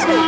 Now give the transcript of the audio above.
아.